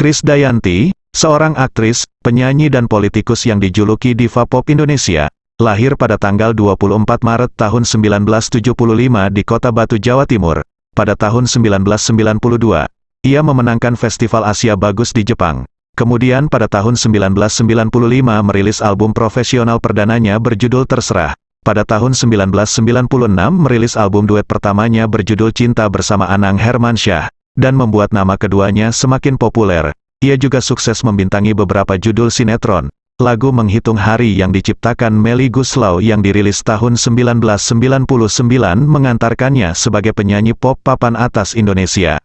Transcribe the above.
Krisdayanti, seorang aktris, penyanyi dan politikus yang dijuluki diva pop Indonesia, lahir pada tanggal 24 Maret tahun 1975 di Kota Batu, Jawa Timur. Pada tahun 1992, ia memenangkan Festival Asia Bagus di Jepang. Kemudian pada tahun 1995 merilis album profesional perdananya berjudul Terserah. Pada tahun 1996 merilis album duet pertamanya berjudul Cinta bersama Anang Hermansyah, dan membuat nama keduanya semakin populer. Ia juga sukses membintangi beberapa judul sinetron. Lagu Menghitung Hari yang diciptakan Melly Guslau yang dirilis tahun 1999 mengantarkannya sebagai penyanyi pop papan atas Indonesia.